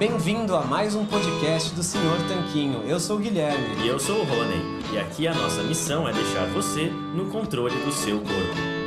Bem-vindo a mais um podcast do Senhor Tanquinho. Eu sou o Guilherme. E eu sou o Rony. E aqui a nossa missão é deixar você no controle do seu corpo.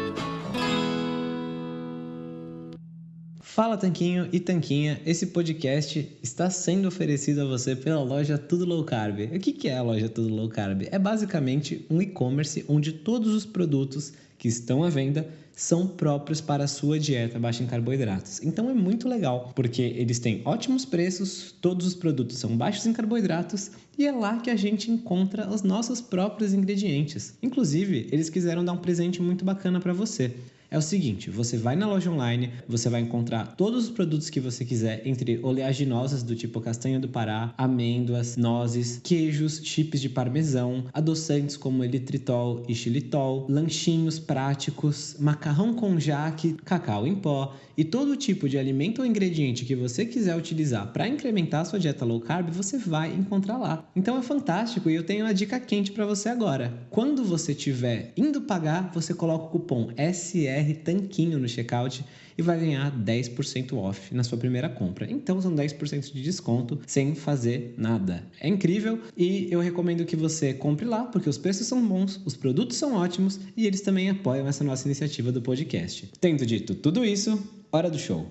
Fala Tanquinho e Tanquinha, esse podcast está sendo oferecido a você pela loja Tudo Low Carb. O que é a loja Tudo Low Carb? É basicamente um e-commerce onde todos os produtos que estão à venda são próprios para a sua dieta baixa em carboidratos. Então é muito legal, porque eles têm ótimos preços, todos os produtos são baixos em carboidratos e é lá que a gente encontra os nossos próprios ingredientes. Inclusive, eles quiseram dar um presente muito bacana para você é o seguinte: você vai na loja online, você vai encontrar todos os produtos que você quiser, entre oleaginosas do tipo castanha do Pará, amêndoas, nozes, queijos, chips de parmesão, adoçantes como elitritol e xilitol, lanchinhos práticos, macarrão com jaque, cacau em pó e todo tipo de alimento ou ingrediente que você quiser utilizar para incrementar a sua dieta low carb, você vai encontrar lá. Então é fantástico e eu tenho uma dica quente para você agora. Quando você estiver indo pagar, você coloca o cupom SR Tanquinho no checkout e vai ganhar 10% off na sua primeira compra. Então são 10% de desconto sem fazer nada. É incrível e eu recomendo que você compre lá porque os preços são bons, os produtos são ótimos e eles também apoiam essa nossa iniciativa do podcast. Tendo dito tudo isso, hora do show.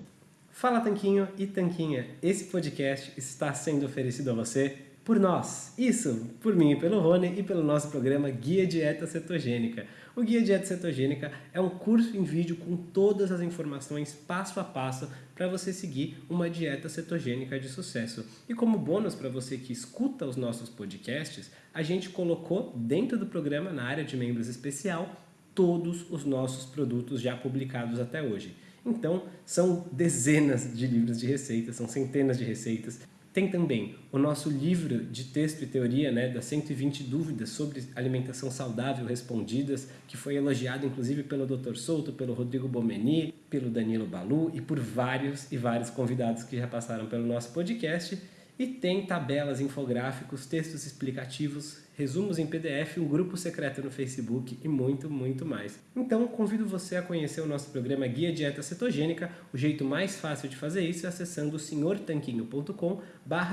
Fala Tanquinho e Tanquinha, esse podcast está sendo oferecido a você por nós. Isso, por mim e pelo Rony e pelo nosso programa Guia Dieta Cetogênica. O Guia Dieta Cetogênica é um curso em vídeo com todas as informações passo a passo para você seguir uma dieta cetogênica de sucesso. E como bônus para você que escuta os nossos podcasts, a gente colocou dentro do programa, na área de membros especial, todos os nossos produtos já publicados até hoje. Então, são dezenas de livros de receitas, são centenas de receitas tem também o nosso livro de texto e teoria, né, das 120 dúvidas sobre alimentação saudável respondidas, que foi elogiado inclusive pelo Dr. Souto, pelo Rodrigo Bomeni, pelo Danilo Balu e por vários e vários convidados que já passaram pelo nosso podcast. E tem tabelas, infográficos, textos explicativos, resumos em PDF, um grupo secreto no Facebook e muito, muito mais. Então, convido você a conhecer o nosso programa Guia Dieta Cetogênica. O jeito mais fácil de fazer isso é acessando senhortanquinho.com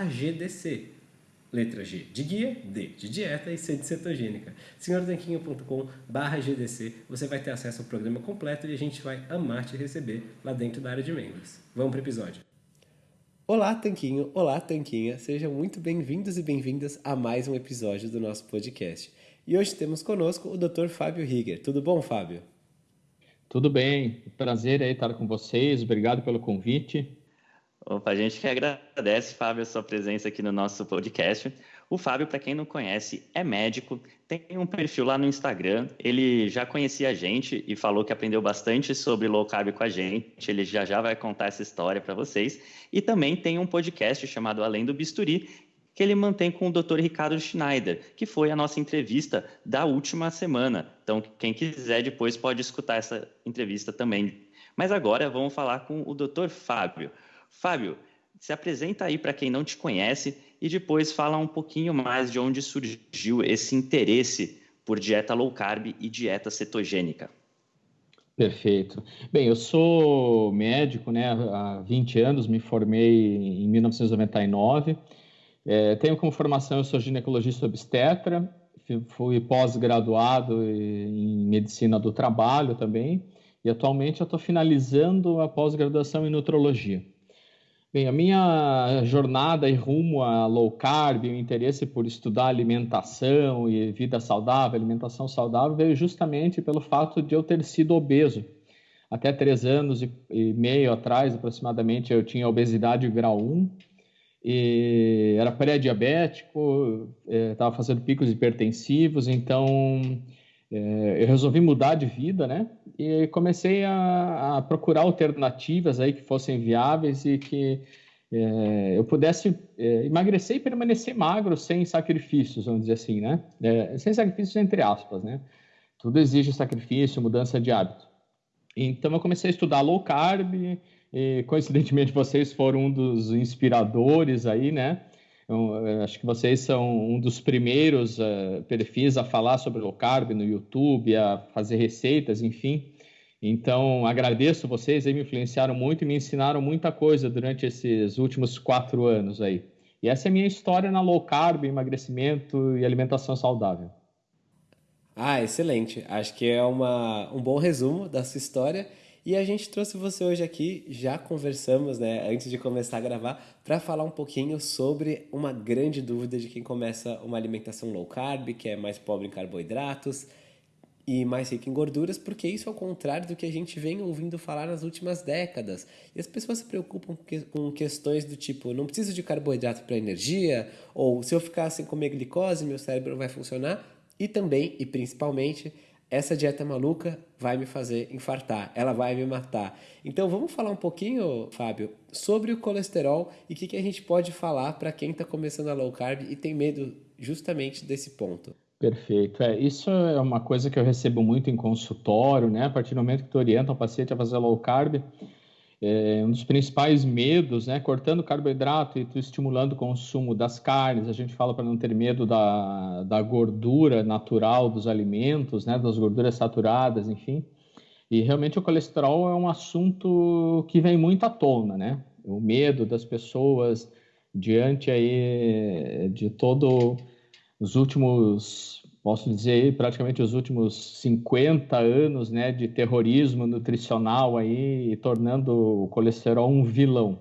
GDC. Letra G de guia, D de dieta e C de cetogênica. senhortanquinho.com GDC. Você vai ter acesso ao programa completo e a gente vai amar te receber lá dentro da área de membros. Vamos para o episódio. Olá, Tanquinho! Olá, Tanquinha! Sejam muito bem-vindos e bem-vindas a mais um episódio do nosso podcast. E hoje temos conosco o Dr. Fábio Rieger. Tudo bom, Fábio? Tudo bem. Prazer aí estar com vocês. Obrigado pelo convite. Opa, a gente que agradece, Fábio, a sua presença aqui no nosso podcast. O Fábio, para quem não conhece, é médico, tem um perfil lá no Instagram. Ele já conhecia a gente e falou que aprendeu bastante sobre low carb com a gente. Ele já já vai contar essa história para vocês. E também tem um podcast chamado Além do Bisturi, que ele mantém com o Dr. Ricardo Schneider, que foi a nossa entrevista da última semana. Então, quem quiser depois pode escutar essa entrevista também. Mas agora vamos falar com o Dr. Fábio. Fábio, se apresenta aí para quem não te conhece e depois fala um pouquinho mais de onde surgiu esse interesse por dieta low carb e dieta cetogênica. Perfeito. Bem, eu sou médico, né? Há 20 anos, me formei em 1999. É, tenho como formação, eu sou ginecologista obstetra, fui pós-graduado em medicina do trabalho também, e atualmente eu estou finalizando a pós-graduação em nutrologia. Bem, a minha jornada e rumo a low carb, o interesse por estudar alimentação e vida saudável, alimentação saudável, veio justamente pelo fato de eu ter sido obeso. Até três anos e meio atrás, aproximadamente, eu tinha obesidade grau 1, e era pré-diabético, estava é, fazendo picos hipertensivos, então eu resolvi mudar de vida, né? E comecei a, a, procurar alternativas aí que fossem viáveis e que é, eu pudesse é, emagrecer e permanecer magro sem sacrifícios, vamos dizer assim, né? É, sem sacrifícios entre aspas, né? Tudo exige sacrifício, mudança de hábito. Então eu comecei a estudar low carb e coincidentemente vocês foram um dos inspiradores aí, né? Então, acho que vocês são um dos primeiros uh, perfis a falar sobre low carb no YouTube, a fazer receitas, enfim. Então, agradeço vocês, aí me influenciaram muito e me ensinaram muita coisa durante esses últimos quatro anos aí. E essa é a minha história na low carb, emagrecimento e alimentação saudável. Ah, excelente. Acho que é uma, um bom resumo da sua história. E a gente trouxe você hoje aqui, já conversamos, né, antes de começar a gravar, para falar um pouquinho sobre uma grande dúvida de quem começa uma alimentação low carb, que é mais pobre em carboidratos e mais rica em gorduras, porque isso é o contrário do que a gente vem ouvindo falar nas últimas décadas. E as pessoas se preocupam com questões do tipo, não preciso de carboidrato para energia, ou se eu ficar sem comer glicose, meu cérebro vai funcionar. E também, e principalmente, essa dieta maluca vai me fazer infartar, ela vai me matar. Então vamos falar um pouquinho, Fábio, sobre o colesterol e o que, que a gente pode falar para quem está começando a low carb e tem medo justamente desse ponto. Perfeito. É, isso é uma coisa que eu recebo muito em consultório, né? A partir do momento que tu orienta o paciente a fazer low carb, é, um dos principais medos, né? Cortando carboidrato e estimulando o consumo das carnes, a gente fala para não ter medo da, da gordura natural dos alimentos, né? Das gorduras saturadas, enfim. E realmente o colesterol é um assunto que vem muito à tona, né? O medo das pessoas diante aí de todo os últimos posso dizer praticamente os últimos 50 anos né, de terrorismo nutricional aí, tornando o colesterol um vilão.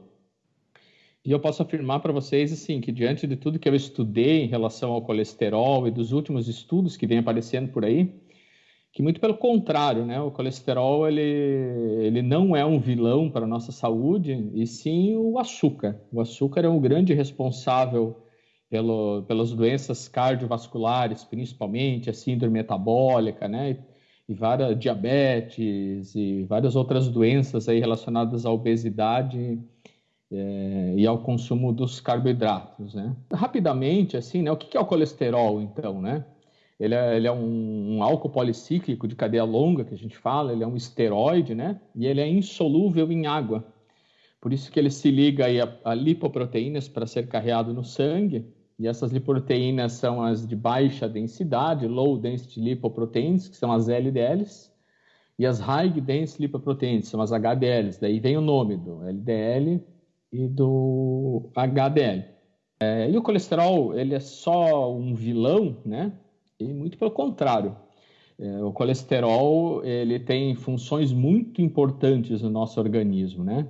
E eu posso afirmar para vocês assim que diante de tudo que eu estudei em relação ao colesterol e dos últimos estudos que vem aparecendo por aí, que muito pelo contrário, né, o colesterol ele, ele não é um vilão para a nossa saúde, e sim o açúcar. O açúcar é um grande responsável pelo, pelas doenças cardiovasculares, principalmente a síndrome metabólica, né? E várias diabetes e várias outras doenças aí relacionadas à obesidade é, e ao consumo dos carboidratos, né? Rapidamente, assim, né? O que é o colesterol, então, né? Ele é, ele é um, um, álcool policíclico de cadeia longa, que a gente fala, ele é um esteroide, né? E ele é insolúvel em água. Por isso que ele se liga aí a, a lipoproteínas para ser carreado no sangue e essas lipoproteínas são as de baixa densidade, low density lipoproteins, que são as LDLs, e as high density lipoproteins, são as HDLs. Daí vem o nome do LDL e do HDL. É, e o colesterol, ele é só um vilão, né? E muito pelo contrário. É, o colesterol, ele tem funções muito importantes no nosso organismo, né?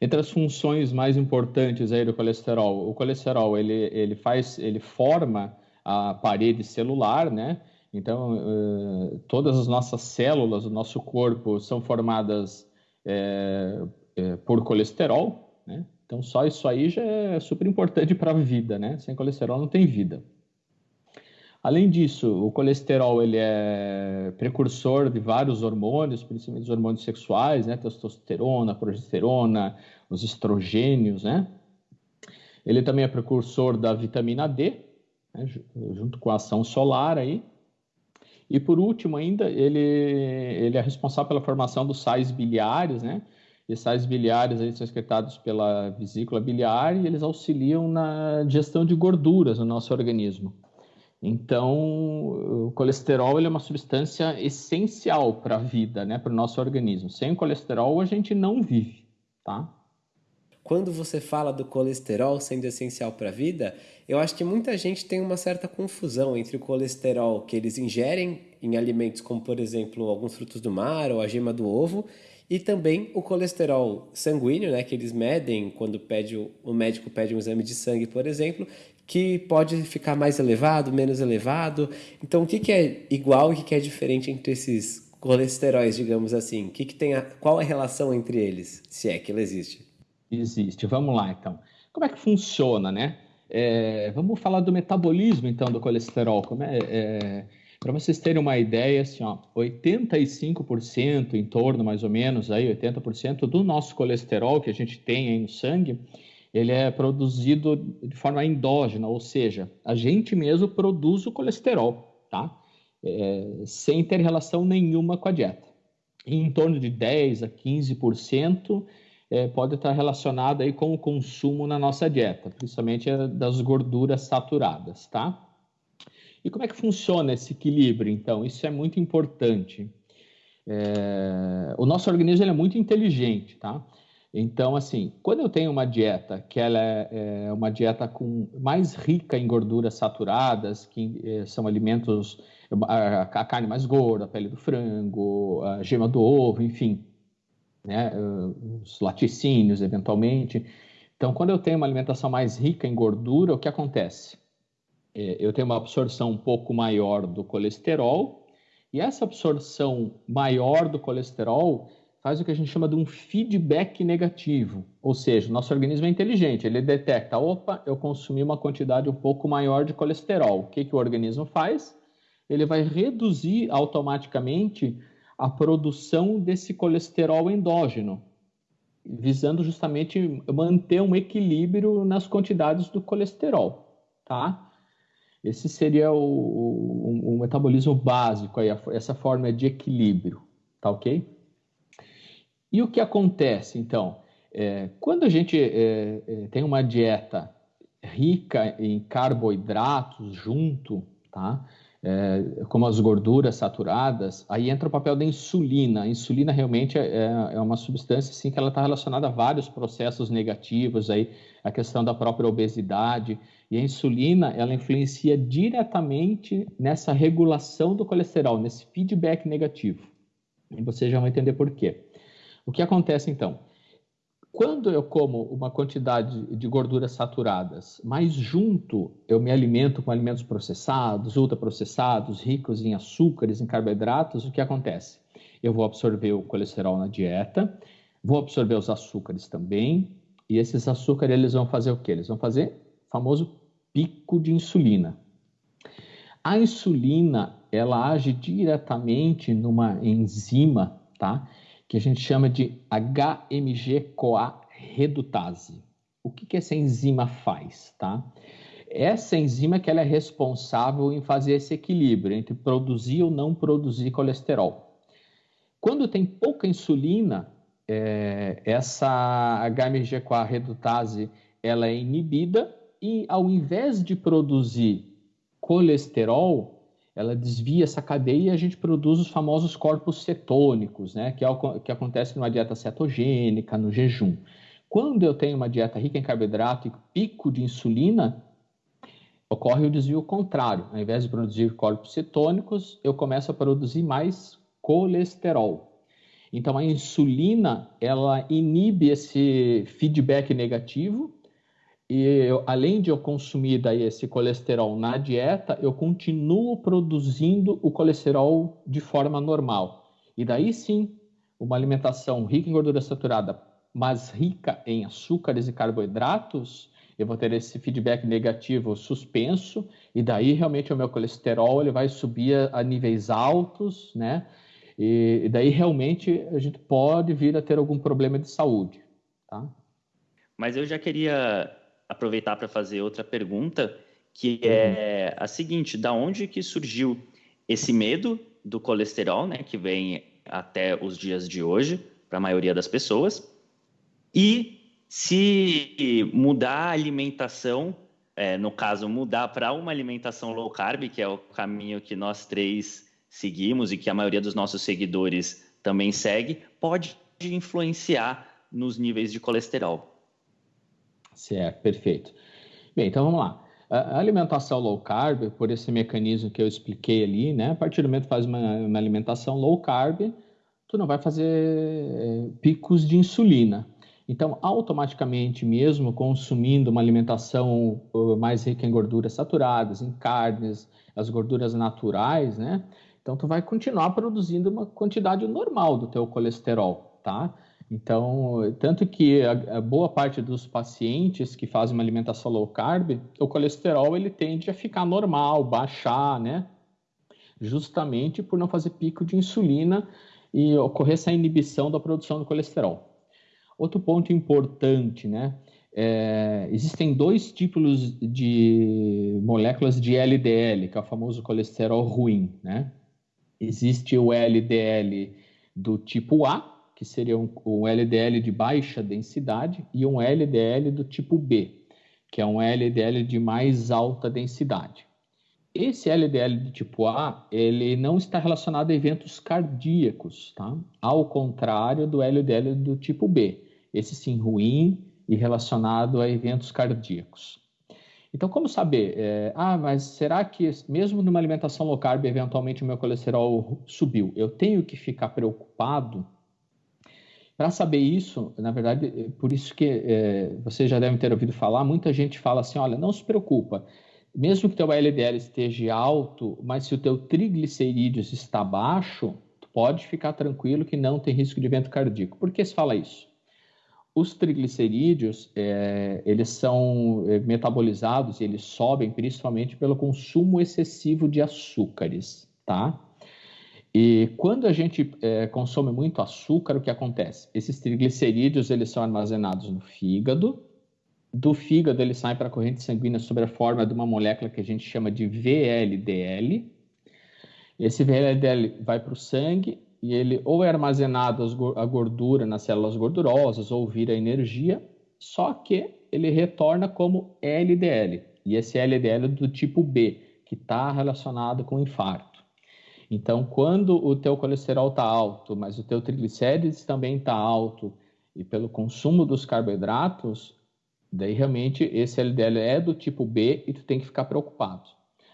Entre as funções mais importantes aí do colesterol, o colesterol ele, ele faz, ele forma a parede celular, né? Então, uh, todas as nossas células do nosso corpo são formadas é, é, por colesterol, né? Então, só isso aí já é super importante para a vida, né? Sem colesterol não tem vida. Além disso, o colesterol ele é precursor de vários hormônios, principalmente os hormônios sexuais, né? Testosterona, progesterona, os estrogênios, né? Ele também é precursor da vitamina D, né? junto com a ação solar aí. E por último ainda, ele, ele é responsável pela formação dos sais biliares, né? E sais biliares aí são excretados pela vesícula biliar e eles auxiliam na digestão de gorduras no nosso organismo. Então, o colesterol é uma substância essencial para a vida, né, para o nosso organismo. Sem o colesterol, a gente não vive, tá? Quando você fala do colesterol sendo essencial para a vida, eu acho que muita gente tem uma certa confusão entre o colesterol que eles ingerem em alimentos como, por exemplo, alguns frutos do mar ou a gema do ovo, e também o colesterol sanguíneo, né, que eles medem quando pede, o médico pede um exame de sangue, por exemplo, que pode ficar mais elevado, menos elevado. Então, o que, que é igual e o que, que é diferente entre esses colesteróis, digamos assim? O que, que tem a, qual a relação entre eles, se é que ela existe? Existe. Vamos lá, então. Como é que funciona, né? É, vamos falar do metabolismo, então, do colesterol. É, é para vocês terem uma ideia, assim, ó, 85% em torno, mais ou menos, aí, 80% do nosso colesterol que a gente tem aí no sangue, ele é produzido de forma endógena, ou seja, a gente mesmo produz o colesterol, tá? É, sem ter relação nenhuma com a dieta. Em torno de 10 a 15% é, pode estar relacionado aí com o consumo na nossa dieta, principalmente das gorduras saturadas, tá? E como é que funciona esse equilíbrio, então? Isso é muito importante. é, o nosso organismo é muito inteligente, tá? Então, assim, quando eu tenho uma dieta que ela é, é uma dieta com mais rica em gorduras saturadas, que é, são alimentos, a, a, carne mais gorda, a pele do frango, a gema do ovo, enfim, né, os laticínios, eventualmente. Então, quando eu tenho uma alimentação mais rica em gordura, o que acontece? É, eu tenho uma absorção um pouco maior do colesterol, e essa absorção maior do colesterol faz o que a gente chama de um feedback negativo. Ou seja, nosso organismo é inteligente, ele detecta, opa, eu consumi uma quantidade um pouco maior de colesterol. O que, que o organismo faz? Ele vai reduzir automaticamente a produção desse colesterol endógeno, visando justamente manter um equilíbrio nas quantidades do colesterol, tá? Esse seria o, o, o metabolismo básico, aí, essa forma de equilíbrio, tá ok? E o que acontece, então? É, quando a gente é, é, tem uma dieta rica em carboidratos junto, tá? É, como as gorduras saturadas, aí entra o papel da insulina. A insulina realmente é, é, é uma substância assim, que ela está relacionada a vários processos negativos, aí, a questão da própria obesidade. E a insulina ela influencia diretamente nessa regulação do colesterol, nesse feedback negativo. E você já vai entender por quê. O que acontece então? Quando eu como uma quantidade de gorduras saturadas, mas junto eu me alimento com alimentos processados, ultraprocessados, ricos em açúcares, em carboidratos, o que acontece? Eu vou absorver o colesterol na dieta, vou absorver os açúcares também, e esses açúcares eles vão fazer o quê? Eles vão fazer o famoso pico de insulina. A insulina, ela age diretamente numa enzima, tá? Que a gente chama de HMG-CoA redutase. O que, que essa enzima faz, tá? Essa enzima que ela é responsável em fazer esse equilíbrio entre produzir ou não produzir colesterol. Quando tem pouca insulina, é, essa HMG-CoA redutase ela é inibida e ao invés de produzir colesterol, ela desvia essa cadeia e a gente produz os famosos corpos cetônicos, né? que é o que acontece numa dieta cetogênica, no jejum. Quando eu tenho uma dieta rica em carboidrato e pico de insulina, ocorre o desvio contrário. Ao invés de produzir corpos cetônicos, eu começo a produzir mais colesterol. Então a insulina, ela inibe esse feedback negativo e eu, além de eu consumir daí esse colesterol na dieta, eu continuo produzindo o colesterol de forma normal. E daí sim, uma alimentação rica em gordura saturada, mas rica em açúcares e carboidratos, eu vou ter esse feedback negativo suspenso, e daí realmente o meu colesterol ele vai subir a, a níveis altos, né? E, e daí realmente a gente pode vir a ter algum problema de saúde, tá? Mas eu já queria aproveitar para fazer outra pergunta, que é a seguinte: da onde que surgiu esse medo do colesterol, né, que vem até os dias de hoje para a maioria das pessoas? E se mudar a alimentação, é, no caso, mudar para uma alimentação low carb, que é o caminho que nós três seguimos e que a maioria dos nossos seguidores também segue, pode influenciar nos níveis de colesterol. Certo, perfeito. Bem, então vamos lá. A alimentação low carb, por esse mecanismo que eu expliquei ali, né? A partir do momento que faz uma, uma alimentação low carb, tu não vai fazer eh, picos de insulina. Então, automaticamente, mesmo consumindo uma alimentação uh, mais rica em gorduras saturadas, em carnes, as gorduras naturais, né? Então, tu vai continuar produzindo uma quantidade normal do teu colesterol, tá? Então, tanto que a, a, boa parte dos pacientes que fazem uma alimentação low carb, o colesterol ele tende a ficar normal, baixar, né? Justamente por não fazer pico de insulina e ocorrer essa inibição da produção do colesterol. Outro ponto importante, né? É, existem dois tipos de moléculas de LDL, que é o famoso colesterol ruim, né? Existe o LDL do tipo A, que seria um, um LDL de baixa densidade, e um LDL do tipo B, que é um LDL de mais alta densidade. Esse LDL de tipo A, ele não está relacionado a eventos cardíacos, tá? Ao contrário do LDL do tipo B. Esse sim ruim e relacionado a eventos cardíacos. Então, como saber? É, ah, mas será que mesmo numa alimentação low carb, eventualmente o meu colesterol subiu? Eu tenho que ficar preocupado? Para saber isso, na verdade, por isso que é, vocês já devem ter ouvido falar, muita gente fala assim, olha, não se preocupa, mesmo que teu LDL esteja alto, mas se o teu triglicerídeos está baixo, tu pode ficar tranquilo que não tem risco de evento cardíaco. Por que se fala isso? Os triglicerídeos, é, eles são é, metabolizados e eles sobem principalmente pelo consumo excessivo de açúcares, tá? E quando a gente é, consome muito açúcar, o que acontece? Esses triglicerídeos, eles são armazenados no fígado, do fígado ele sai para a corrente sanguínea sob a forma de uma molécula que a gente chama de VLDL. Esse VLDL vai para o sangue e ele ou é armazenado a gordura nas células gordurosas ou vira energia, só que ele retorna como LDL. E esse LDL é do tipo B, que está relacionado com infarto. Então, quando o teu colesterol está alto, mas o teu triglicérides também está alto, e pelo consumo dos carboidratos, Daí realmente esse LDL é do tipo B e tu tem que ficar preocupado.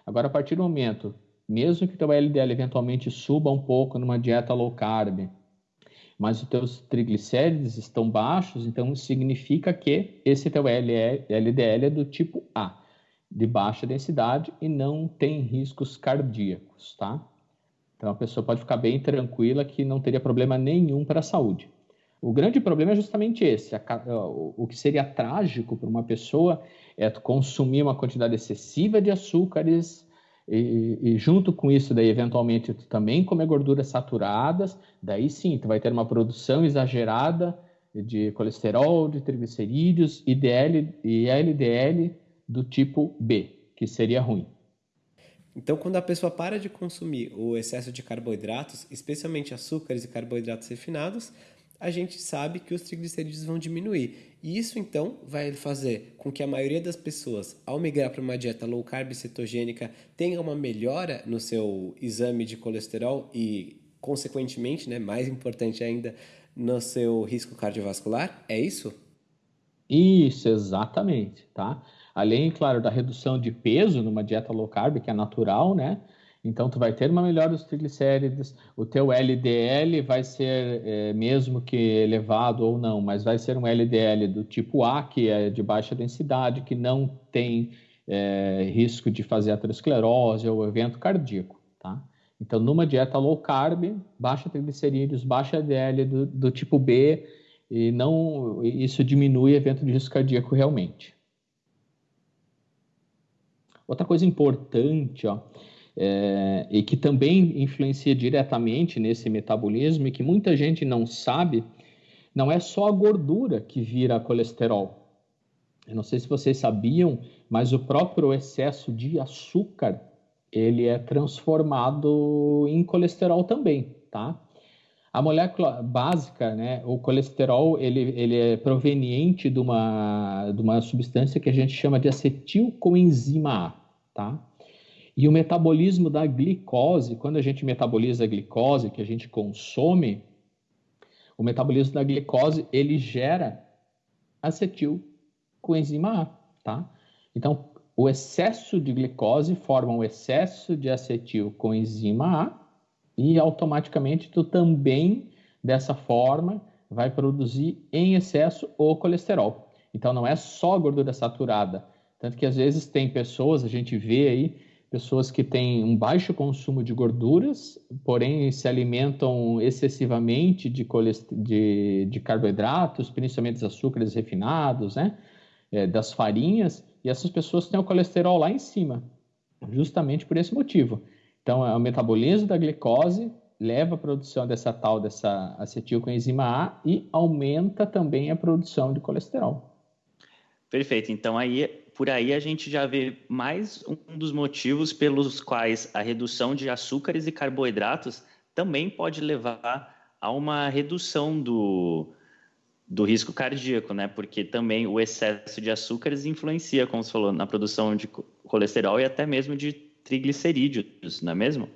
Agora, a partir do momento, mesmo que teu LDL eventualmente suba um pouco numa dieta low carb, mas os teus triglicérides estão baixos, então significa que esse teu LDL é do tipo A, de baixa densidade e não tem riscos cardíacos, tá? Então a pessoa pode ficar bem tranquila que não teria problema nenhum para a saúde. O grande problema é justamente esse. O que seria trágico para uma pessoa é consumir uma quantidade excessiva de açúcares e, e, junto com isso, daí eventualmente tu também comer gorduras saturadas, daí sim, tu vai ter uma produção exagerada de colesterol, de triglicerídeos e, DL, e LDL do tipo B, que seria ruim. Então, quando a pessoa para de consumir o excesso de carboidratos, especialmente açúcares e carboidratos refinados, a gente sabe que os triglicerídeos vão diminuir. E isso então vai fazer com que a maioria das pessoas, ao migrar para uma dieta low carb cetogênica, tenha uma melhora no seu exame de colesterol e, consequentemente, né, mais importante ainda, no seu risco cardiovascular? É isso? Isso, exatamente, tá? Além, claro, da redução de peso numa dieta low carb, que é natural, né? Então, tu vai ter uma melhora dos triglicéridos, o teu LDL vai ser, é, mesmo que elevado ou não, mas vai ser um LDL do tipo A, que é de baixa densidade, que não tem é, risco de fazer aterosclerose ou evento cardíaco, tá? Então, numa dieta low carb, baixa triglicerídeos, baixa LDL do, do tipo B, e não isso diminui evento de risco cardíaco realmente. Outra coisa importante, ó, é, e que também influencia diretamente nesse metabolismo e que muita gente não sabe, não é só a gordura que vira colesterol. Eu não sei se vocês sabiam, mas o próprio excesso de açúcar ele é transformado em colesterol também, tá? A molécula básica, né, o colesterol, ele, ele é proveniente de uma, de uma substância que a gente chama de acetilcoenzima A, tá? E o metabolismo da glicose, quando a gente metaboliza a glicose que a gente consome, o metabolismo da glicose ele gera acetil coenzima A, tá? Então, o excesso de glicose forma um excesso de acetil coenzima A e automaticamente tu também dessa forma vai produzir em excesso o colesterol. Então não é só gordura saturada, tanto que às vezes tem pessoas, a gente vê aí pessoas que têm um baixo consumo de gorduras, porém se alimentam excessivamente de, de, de carboidratos, principalmente dos açúcares refinados, né? É, das farinhas, e essas pessoas têm o colesterol lá em cima, justamente por esse motivo. Então, é o metabolismo da glicose leva à produção dessa tal, dessa acetilcoenzima A e aumenta também a produção de colesterol. Perfeito. Então, aí por aí a gente já vê mais um dos motivos pelos quais a redução de açúcares e carboidratos também pode levar a uma redução do, do risco cardíaco, né? Porque também o excesso de açúcares influencia, como você falou, na produção de colesterol e até mesmo de triglicerídeos, não é mesmo?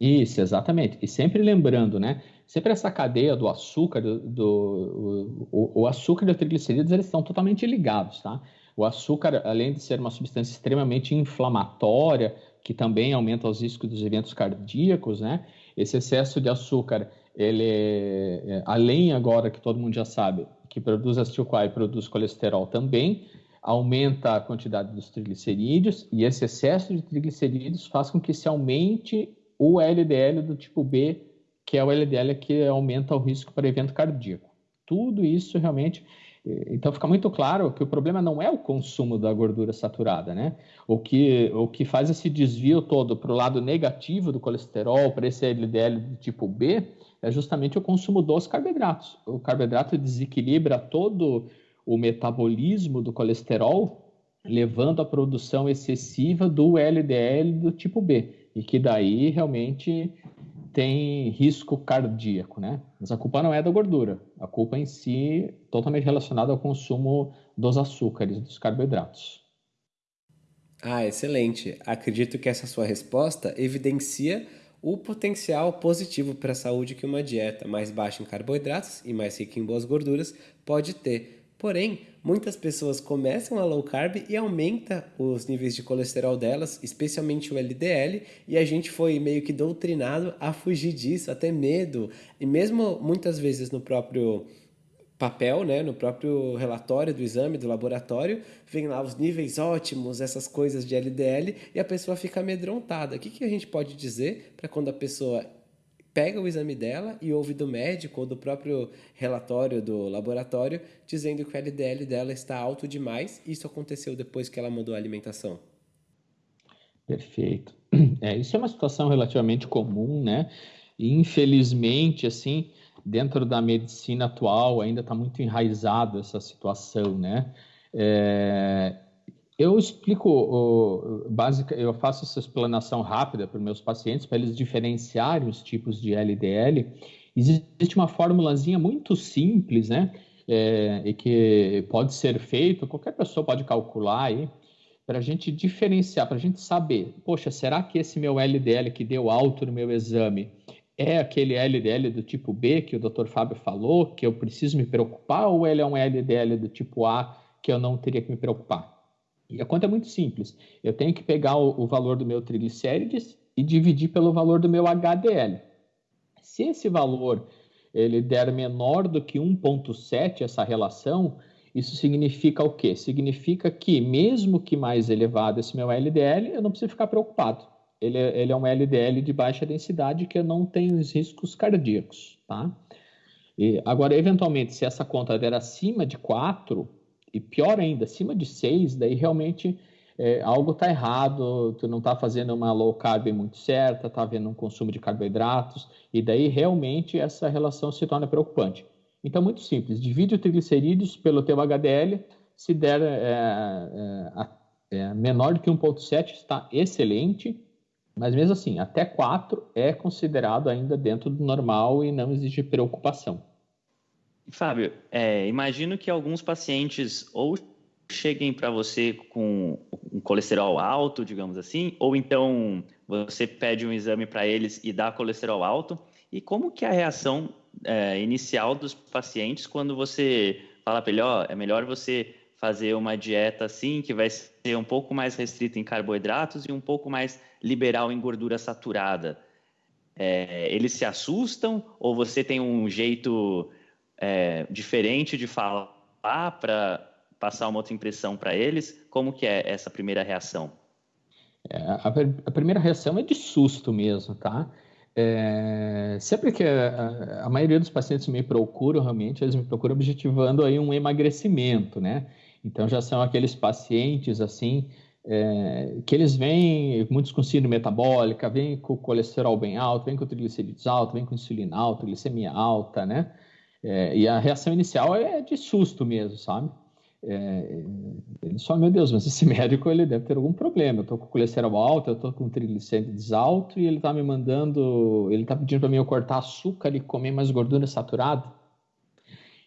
Isso, exatamente. E sempre lembrando, né? Sempre essa cadeia do açúcar, do, do o, o, açúcar e o triglicerídeos, eles estão totalmente ligados, tá? O açúcar, além de ser uma substância extremamente inflamatória, que também aumenta os riscos dos eventos cardíacos, né? Esse excesso de açúcar, ele, é, além agora que todo mundo já sabe, que produz acetil-CoA e produz colesterol também, aumenta a quantidade dos triglicerídeos e esse excesso de triglicerídeos faz com que se aumente o LDL do tipo B, que é o LDL que aumenta o risco para evento cardíaco. Tudo isso realmente. Então fica muito claro que o problema não é o consumo da gordura saturada, né? O que, o que faz esse desvio todo para o lado negativo do colesterol, para esse LDL do tipo B, é justamente o consumo dos carboidratos. O carboidrato desequilibra todo o metabolismo do colesterol, levando à produção excessiva do LDL do tipo B e que daí realmente tem risco cardíaco, né? Mas a culpa não é da gordura, a culpa em si totalmente relacionada ao consumo dos açúcares, dos carboidratos. Ah, excelente. Acredito que essa sua resposta evidencia o potencial positivo para a saúde que uma dieta mais baixa em carboidratos e mais rica em boas gorduras pode ter Porém, muitas pessoas começam a low carb e aumenta os níveis de colesterol delas, especialmente o LDL, e a gente foi meio que doutrinado a fugir disso, até medo. E mesmo muitas vezes no próprio papel, né, no próprio relatório do exame do laboratório, vem lá os níveis ótimos, essas coisas de LDL, e a pessoa fica amedrontada. O que, que a gente pode dizer para quando a pessoa pega o exame dela e ouve do médico ou do próprio relatório do laboratório dizendo que o LDL dela está alto demais. Isso aconteceu depois que ela mudou a alimentação. Perfeito. É, isso é uma situação relativamente comum, né? E, infelizmente, assim, dentro da medicina atual ainda está muito enraizado essa situação, né? É, eu explico, básica, eu faço essa explanação rápida para meus pacientes, para eles diferenciarem os tipos de LDL. Existe uma formulazinha muito simples, né? É, e que pode ser feito, qualquer pessoa pode calcular aí, para a gente diferenciar, para a gente saber, poxa, será que esse meu LDL que deu alto no meu exame é aquele LDL do tipo B que o Dr. Fábio falou, que eu preciso me preocupar, ou ele é um LDL do tipo A que eu não teria que me preocupar? E a conta é muito simples. Eu tenho que pegar o, o valor do meu triglicérides e dividir pelo valor do meu HDL. Se esse valor ele der menor do que 1.7 essa relação, isso significa o quê? Significa que mesmo que mais elevado esse meu LDL, eu não preciso ficar preocupado. Ele, é, ele é um LDL de baixa densidade que não tem os riscos cardíacos, tá? E, agora, eventualmente, se essa conta der acima de 4, e pior ainda, acima de 6, daí realmente é, algo está errado, tu não está fazendo uma low carb muito certa, está havendo um consumo de carboidratos, e daí realmente essa relação se torna preocupante. Então, muito simples, divide o triglicerídeos pelo teu HDL, se der é, é, é menor do que 1,7 está excelente, mas mesmo assim, até 4 é considerado ainda dentro do normal e não existe preocupação. Fábio, é, imagino que alguns pacientes ou cheguem para você com um colesterol alto, digamos assim, ou então você pede um exame para eles e dá colesterol alto. E como que é a reação é, inicial dos pacientes quando você fala para ele, ó, é melhor você fazer uma dieta assim, que vai ser um pouco mais restrita em carboidratos e um pouco mais liberal em gordura saturada. É, eles se assustam ou você tem um jeito é, diferente de falar para passar uma outra impressão para eles? Como que é essa primeira reação? É, a, a, primeira reação é de susto mesmo, tá? É, sempre que a, a, maioria dos pacientes me procuram, realmente, eles me procuram objetivando aí um emagrecimento, né? Então, já são aqueles pacientes, assim, é, que eles vêm, muitos com síndrome metabólica, vêm com colesterol bem alto, vêm com triglicéridos alto, vêm com insulina alta, glicemia alta, né? É, e a reação inicial é de susto mesmo, sabe? É, ele só, meu Deus, mas esse médico ele deve ter algum problema. Eu estou com colesterol alto, eu estou com triglicéridos alto e ele está me mandando, ele está pedindo para mim eu cortar açúcar e comer mais gordura saturada.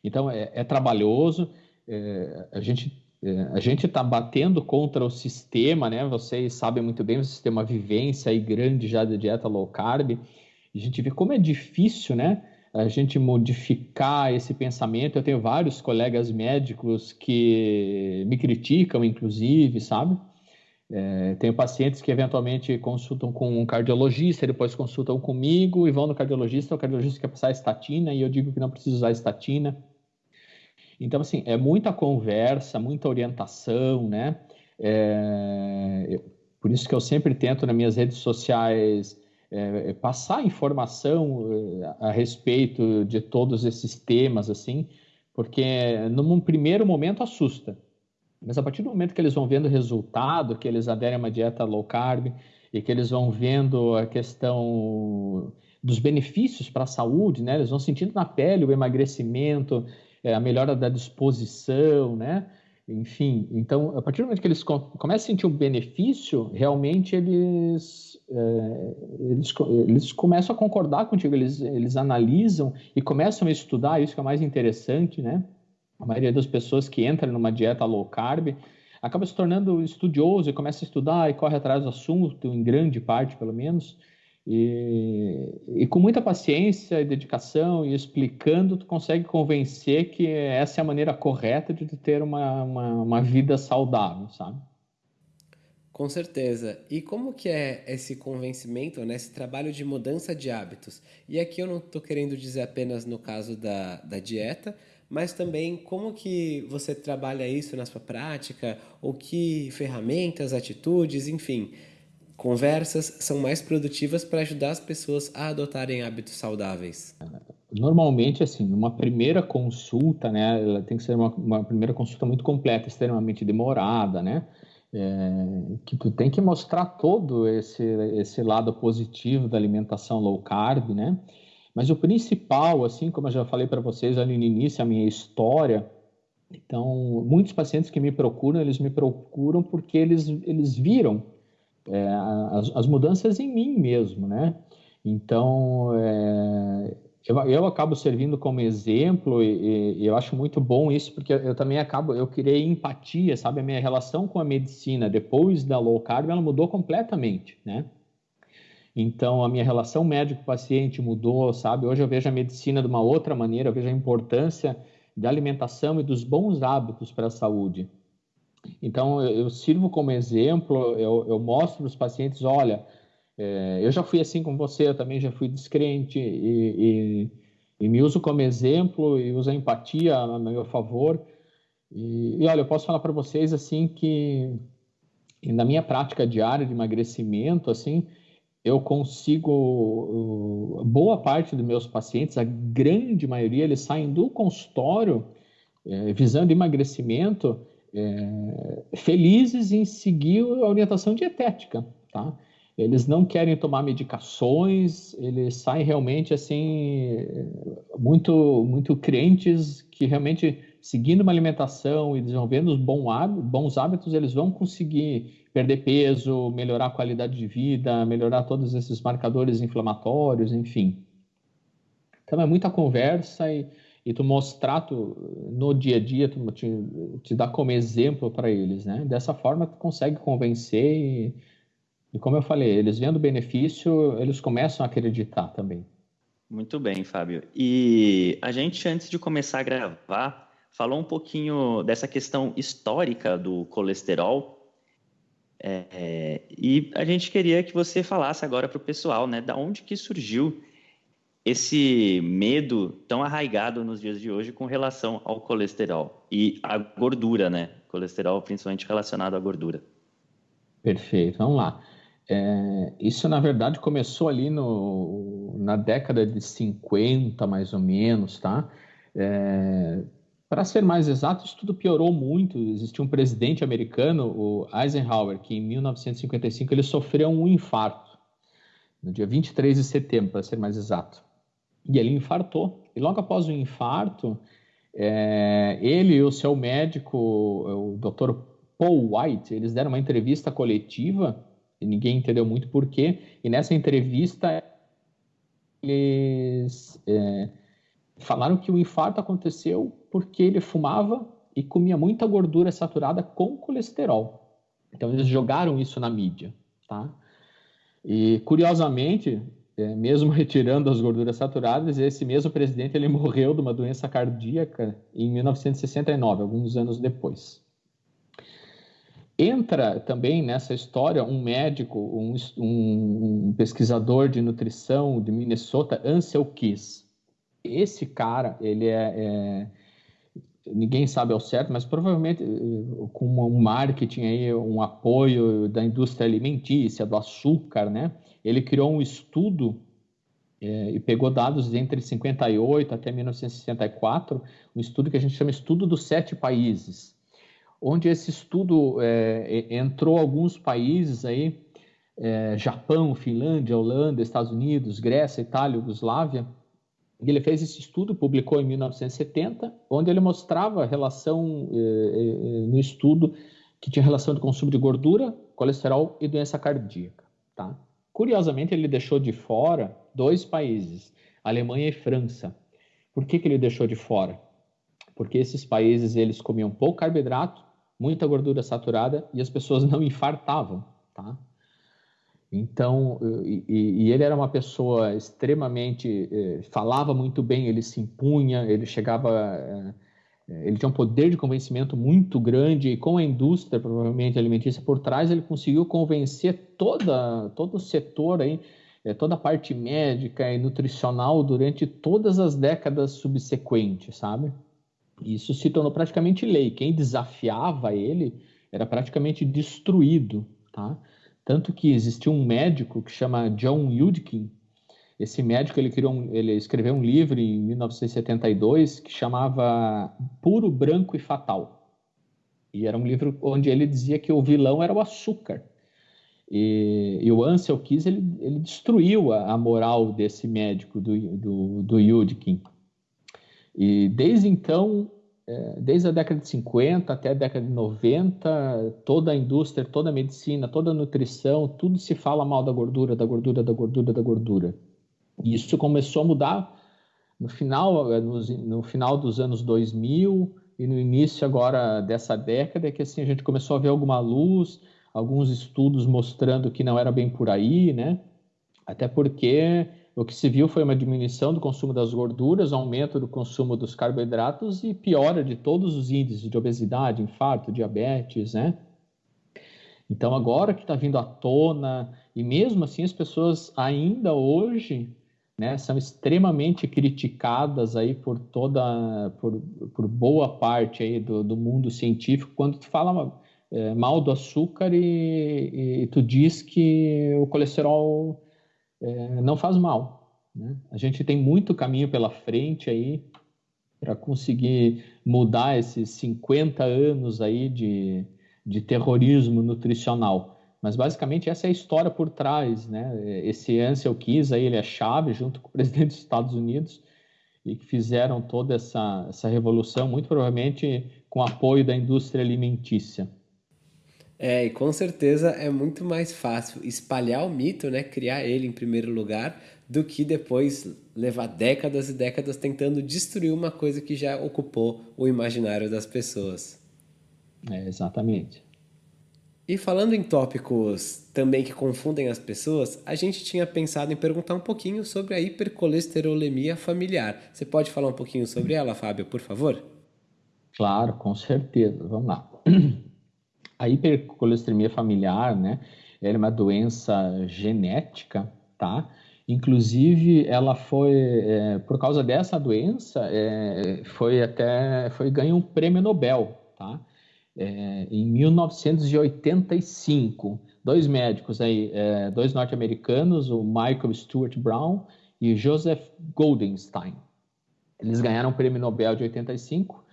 Então é, é trabalhoso. É, a gente É, a gente está batendo contra o sistema, né? Vocês sabem muito bem, o sistema vivência aí grande já da dieta low carb. A gente vê como é difícil, né? A gente modificar esse pensamento. Eu tenho vários colegas médicos que me criticam, inclusive, sabe? É, tenho pacientes que eventualmente consultam com um cardiologista, depois consultam comigo e vão no cardiologista. O cardiologista quer passar estatina e eu digo que não precisa usar estatina. Então, assim, é muita conversa, muita orientação, né? É, por isso que eu sempre tento nas minhas redes sociais é, passar informação é, a respeito de todos esses temas, assim, porque num primeiro momento assusta. Mas a partir do momento que eles vão vendo o resultado, que eles aderem a uma dieta low carb e que eles vão vendo a questão dos benefícios para a saúde, né? Eles vão sentindo na pele o emagrecimento, é, a melhora da disposição, né? Enfim, então, a partir do momento que eles começam a sentir um benefício, realmente eles, é, eles, eles começam a concordar contigo, eles, eles analisam e começam a estudar, isso que é mais interessante, né? A maioria das pessoas que entram numa dieta low carb acaba se tornando estudioso e começa a estudar e corre atrás do assunto, em grande parte, pelo menos, e, e, com muita paciência e dedicação e explicando, tu consegue convencer que essa é a maneira correta de ter uma, uma, uma, vida saudável, sabe? Com certeza. E como que é esse convencimento, né, esse trabalho de mudança de hábitos? E aqui eu não estou querendo dizer apenas no caso da, da dieta, mas também como que você trabalha isso na sua prática, ou que ferramentas, atitudes, enfim Conversas são mais produtivas para ajudar as pessoas a adotarem hábitos saudáveis. Normalmente, assim, uma primeira consulta, né, ela tem que ser uma, uma primeira consulta muito completa, extremamente demorada, né, é, que tu tem que mostrar todo esse, esse lado positivo da alimentação low carb, né, mas o principal, assim, como eu já falei para vocês ali no início, a minha história, então, muitos pacientes que me procuram, eles me procuram porque eles, eles viram é, as, as, mudanças em mim mesmo, né? Então, é, eu, eu, acabo servindo como exemplo e, e, eu acho muito bom isso, porque eu, também acabo, eu criei empatia, sabe? A minha relação com a medicina depois da low carb, ela mudou completamente, né? Então, a minha relação médico-paciente mudou, sabe? Hoje eu vejo a medicina de uma outra maneira, eu vejo a importância da alimentação e dos bons hábitos para a saúde. Então, eu, sirvo como exemplo, eu, eu mostro para os pacientes, olha, é, eu já fui assim com você, eu também já fui descrente e, e, e, me uso como exemplo e uso a empatia a meu favor. E, e olha, eu posso falar para vocês assim que na minha prática diária de emagrecimento, assim, eu consigo boa parte dos meus pacientes, a grande maioria, eles saem do consultório é, visando emagrecimento é, felizes em seguir a orientação dietética, tá? Eles não querem tomar medicações, eles saem realmente assim muito muito crentes que realmente seguindo uma alimentação e desenvolvendo os bons hábitos, eles vão conseguir perder peso, melhorar a qualidade de vida, melhorar todos esses marcadores inflamatórios, enfim. Então é muita conversa e e tu mostrar tu, no dia a dia, tu te, te dar como exemplo para eles, né? Dessa forma tu consegue convencer e, e, como eu falei, eles vendo benefício, eles começam a acreditar também. Muito bem, Fábio. E a gente, antes de começar a gravar, falou um pouquinho dessa questão histórica do colesterol. É, e a gente queria que você falasse agora para o pessoal, né, da onde que surgiu esse medo tão arraigado nos dias de hoje com relação ao colesterol e à gordura, né? Colesterol principalmente relacionado à gordura. Perfeito, vamos lá. É, isso, na verdade, começou ali no, na década de 50, mais ou menos, tá? É, Para ser mais exato, isso tudo piorou muito. Existia um presidente americano, o Eisenhower, que em 1955 ele sofreu um infarto, no dia 23 de setembro, para ser mais exato. E ele infartou. E logo após o infarto, é, ele e o seu médico, o Dr. Paul White, eles deram uma entrevista coletiva, e ninguém entendeu muito porquê, e nessa entrevista eles é, falaram que o infarto aconteceu porque ele fumava e comia muita gordura saturada com colesterol. Então eles jogaram isso na mídia, tá? E curiosamente, é, mesmo retirando as gorduras saturadas, esse mesmo presidente ele morreu de uma doença cardíaca em 1969, alguns anos depois. Entra também nessa história um médico, um, um, pesquisador de nutrição de Minnesota, Ansel Keys. Esse cara, ele é, é ninguém sabe ao certo, mas provavelmente eh, com um marketing aí, um apoio da indústria alimentícia, do açúcar, né? Ele criou um estudo é, e pegou dados entre 58 até 1964, um estudo que a gente chama Estudo dos Sete Países, onde esse estudo é, entrou alguns países aí, é, Japão, Finlândia, Holanda, Estados Unidos, Grécia, Itália, Yugoslávia, e ele fez esse estudo, publicou em 1970, onde ele mostrava a relação eh, eh, no estudo que tinha relação de consumo de gordura, colesterol e doença cardíaca. Tá? Curiosamente, ele deixou de fora dois países, Alemanha e França. Por que, que ele deixou de fora? Porque esses países eles comiam pouco carboidrato, muita gordura saturada e as pessoas não infartavam. Tá? Então, e, e, ele era uma pessoa extremamente, eh, falava muito bem, ele se impunha, ele chegava, eh, ele tinha um poder de convencimento muito grande e com a indústria, provavelmente alimentícia por trás, ele conseguiu convencer toda, todo o setor aí, eh, toda a parte médica e nutricional durante todas as décadas subsequentes, sabe? Isso se tornou praticamente lei. Quem desafiava ele era praticamente destruído, tá? Tanto que existiu um médico que chama John Yudkin. Esse médico ele, criou um, ele escreveu um livro em 1972 que chamava Puro, Branco e Fatal. E era um livro onde ele dizia que o vilão era o açúcar. E, e o Ansel Keys ele, ele destruiu a, a, moral desse médico do, do, do Yudkin. E desde então é, desde a década de 50 até a década de 90, toda a indústria, toda a medicina, toda a nutrição, tudo se fala mal da gordura, da gordura, da gordura, da gordura. E isso começou a mudar no final, é, no, no final dos anos 2000 e no início agora dessa década, que assim a gente começou a ver alguma luz, alguns estudos mostrando que não era bem por aí, né? Até porque o que se viu foi uma diminuição do consumo das gorduras, aumento do consumo dos carboidratos e piora de todos os índices de obesidade, infarto, diabetes, né? Então, agora que está vindo à tona, e mesmo assim as pessoas ainda hoje né, são extremamente criticadas aí por toda, por, por boa parte aí do, do mundo científico, quando tu fala é, mal do açúcar e, e tu diz que o colesterol é, não faz mal. Né? A gente tem muito caminho pela frente aí para conseguir mudar esses 50 anos aí de, de terrorismo nutricional. Mas basicamente essa é a história por trás, né? Esse Ansel Keys aí, ele é chave junto com o presidente dos Estados Unidos e que fizeram toda essa, essa revolução, muito provavelmente com apoio da indústria alimentícia. É, e com certeza é muito mais fácil espalhar o mito, né, criar ele em primeiro lugar, do que depois levar décadas e décadas tentando destruir uma coisa que já ocupou o imaginário das pessoas. É, exatamente. E falando em tópicos também que confundem as pessoas, a gente tinha pensado em perguntar um pouquinho sobre a hipercolesterolemia familiar. Você pode falar um pouquinho sobre ela, Fábio, por favor? Claro, com certeza. Vamos lá. A hipercolesterolemia familiar, né, é uma doença genética, tá? Inclusive, ela foi, é, por causa dessa doença, é, foi até, foi ganho um prêmio Nobel, tá? É, em 1985, dois médicos aí, é, dois norte-americanos, o Michael Stuart Brown e Joseph Goldenstein. Eles ganharam o prêmio Nobel de 85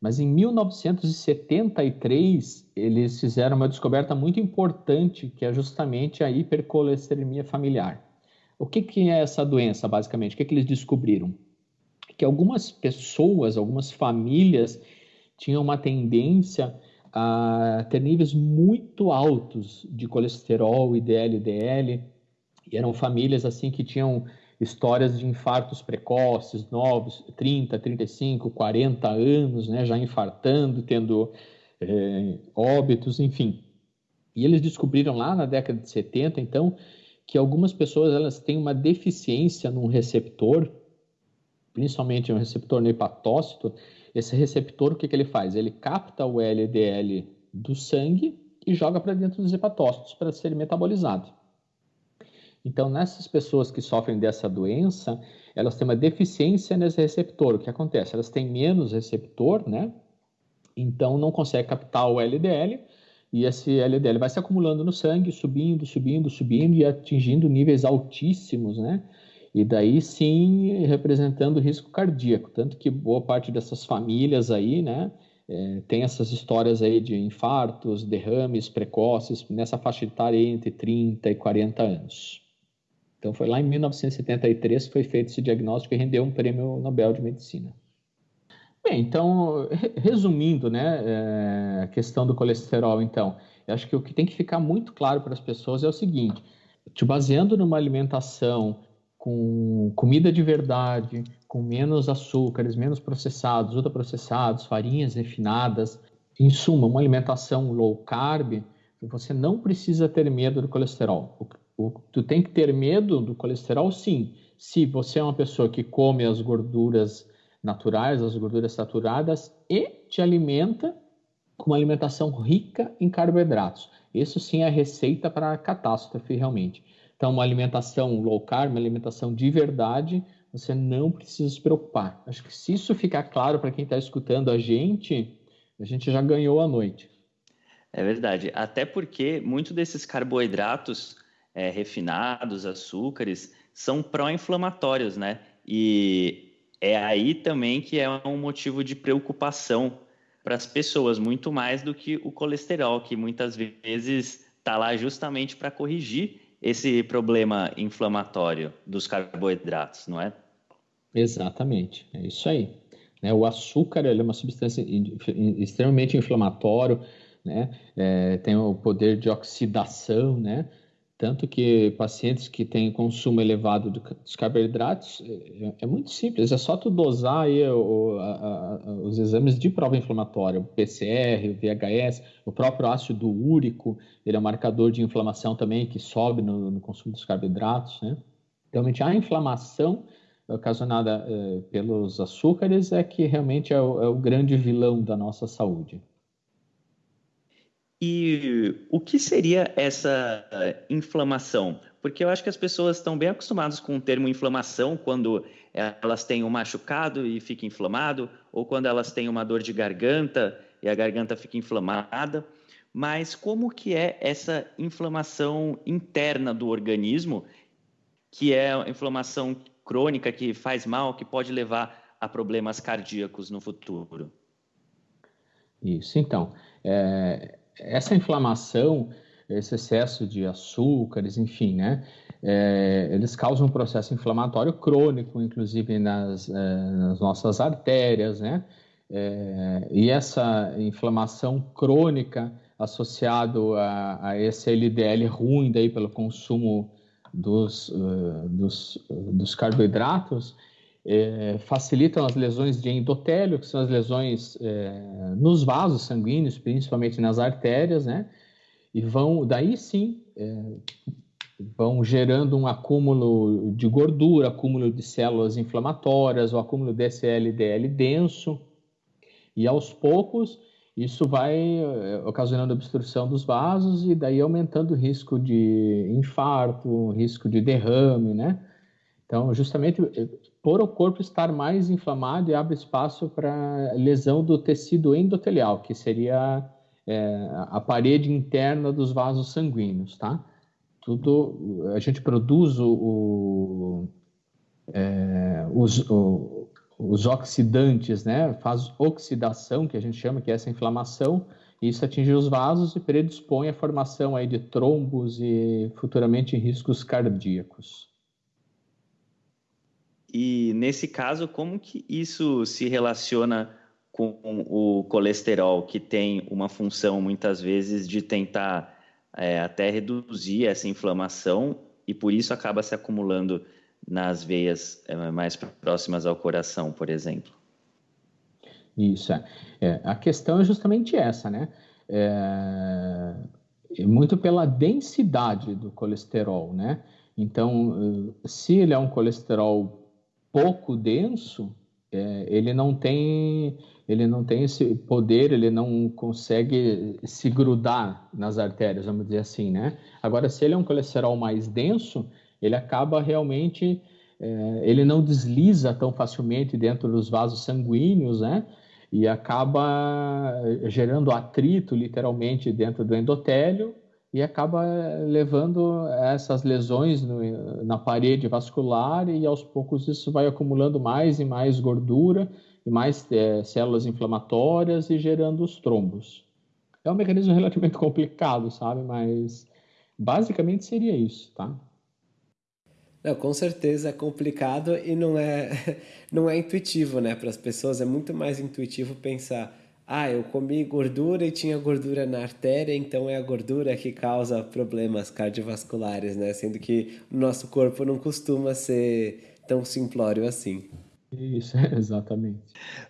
mas em 1973, eles fizeram uma descoberta muito importante, que é justamente a hipercolesterolemia familiar. O que, que é essa doença, basicamente? O que, que eles descobriram? Que algumas pessoas, algumas famílias, tinham uma tendência a ter níveis muito altos de colesterol, IDL, DL, e eram famílias assim que tinham histórias de infartos precoces, novos, 30, 35, 40 anos, né, já infartando, tendo é, óbitos, enfim. E eles descobriram lá na década de 70, então, que algumas pessoas elas têm uma deficiência num receptor, principalmente um receptor no hepatócito. Esse receptor, o que, que ele faz? Ele capta o LDL do sangue e joga para dentro dos hepatócitos para ser metabolizado. Então, nessas pessoas que sofrem dessa doença, elas têm uma deficiência nesse receptor. O que acontece? Elas têm menos receptor, né? Então, não consegue captar o LDL e esse LDL vai se acumulando no sangue, subindo, subindo, subindo e atingindo níveis altíssimos, né? E daí sim representando risco cardíaco. Tanto que boa parte dessas famílias aí, né? É, tem essas histórias aí de infartos, derrames precoces nessa faixa etária entre 30 e 40 anos. Então foi lá em 1973 que foi feito esse diagnóstico e rendeu um prêmio Nobel de Medicina. Bem, então, resumindo, né, é, a questão do colesterol, então, eu acho que o que tem que ficar muito claro para as pessoas é o seguinte: te baseando numa alimentação com comida de verdade, com menos açúcares, menos processados, ultraprocessados, farinhas refinadas, em suma, uma alimentação low carb, você não precisa ter medo do colesterol. O, o, tu tem que ter medo do colesterol, sim, se você é uma pessoa que come as gorduras naturais, as gorduras saturadas e te alimenta com uma alimentação rica em carboidratos. Isso sim é a receita para catástrofe realmente. Então, uma alimentação low carb, uma alimentação de verdade, você não precisa se preocupar. Acho que se isso ficar claro para quem está escutando a gente, a gente já ganhou a noite. É verdade. Até porque muitos desses carboidratos é, refinados, açúcares, são pró-inflamatórios, né? E é aí também que é um motivo de preocupação para as pessoas, muito mais do que o colesterol, que muitas vezes está lá justamente para corrigir esse problema inflamatório dos carboidratos, não é? Exatamente, é isso aí. Né? O açúcar é uma substância extremamente inflamatório, né? É, tem o poder de oxidação, né? Tanto que pacientes que têm consumo elevado dos carboidratos, é, é muito simples, é só tu dosar aí o, a, a, os exames de prova inflamatória, o PCR, o VHS, o próprio ácido úrico, ele é um marcador de inflamação também que sobe no, no consumo dos carboidratos, né? Realmente a inflamação ocasionada eh, pelos açúcares é que realmente é o, é o grande vilão da nossa saúde. E o que seria essa inflamação? Porque eu acho que as pessoas estão bem acostumadas com o termo inflamação quando elas têm um machucado e fica inflamado, ou quando elas têm uma dor de garganta e a garganta fica inflamada. Mas como que é essa inflamação interna do organismo, que é a inflamação crônica que faz mal, que pode levar a problemas cardíacos no futuro? Isso, então. É, essa inflamação, esse excesso de açúcares, enfim, né? É, eles causam um processo inflamatório crônico, inclusive nas, é, nas nossas artérias, né? É, e essa inflamação crônica associado a, esse LDL ruim daí pelo consumo dos, uh, dos, dos carboidratos, é, facilitam as lesões de endotélio, que são as lesões é, nos vasos sanguíneos, principalmente nas artérias, né? E vão, daí sim, é, vão gerando um acúmulo de gordura, acúmulo de células inflamatórias, o acúmulo desse LDL denso, e aos poucos isso vai é, ocasionando obstrução dos vasos e daí aumentando o risco de infarto, risco de derrame, né? Então, justamente por o corpo estar mais inflamado e abre espaço para lesão do tecido endotelial, que seria é, a parede interna dos vasos sanguíneos, tá? Tudo, a gente produz o, o, é, os, o, os oxidantes, né? Faz oxidação, que a gente chama que é essa inflamação, e isso atinge os vasos e predispõe à formação aí de trombos e futuramente riscos cardíacos. E nesse caso, como que isso se relaciona com o colesterol, que tem uma função muitas vezes de tentar é, até reduzir essa inflamação e por isso acaba se acumulando nas veias é, mais próximas ao coração, por exemplo. Isso, é. é a questão é justamente essa, né? É, é muito pela densidade do colesterol, né? Então, se ele é um colesterol pouco denso, é, ele não tem ele não tem esse poder, ele não consegue se grudar nas artérias, vamos dizer assim, né? Agora, se ele é um colesterol mais denso, ele acaba realmente, é, ele não desliza tão facilmente dentro dos vasos sanguíneos, né? E acaba gerando atrito, literalmente, dentro do endotélio e acaba levando essas lesões no, na parede vascular e aos poucos isso vai acumulando mais e mais gordura e mais é, células inflamatórias e gerando os trombos. É um mecanismo relativamente complicado, sabe? Mas basicamente seria isso, tá? Não, com certeza é complicado e não é, não é intuitivo, né? Para as pessoas é muito mais intuitivo pensar ah, eu comi gordura e tinha gordura na artéria, então é a gordura que causa problemas cardiovasculares, né? Sendo que o nosso corpo não costuma ser tão simplório assim. Isso, exatamente.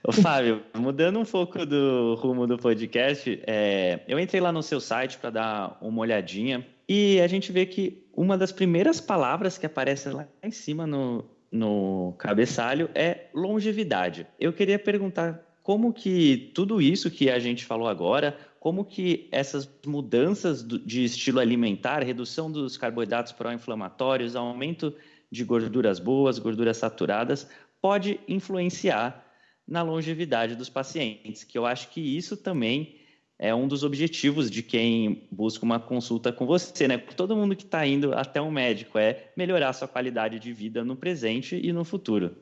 Ô, Fábio, mudando um pouco do rumo do podcast, é, eu entrei lá no seu site para dar uma olhadinha e a gente vê que uma das primeiras palavras que aparece lá em cima no, no cabeçalho é longevidade. Eu queria perguntar como que tudo isso que a gente falou agora, como que essas mudanças de estilo alimentar, redução dos carboidratos pró-inflamatórios, aumento de gorduras boas, gorduras saturadas, pode influenciar na longevidade dos pacientes, que eu acho que isso também é um dos objetivos de quem busca uma consulta com você, né? Todo mundo que está indo até um médico é melhorar sua qualidade de vida no presente e no futuro.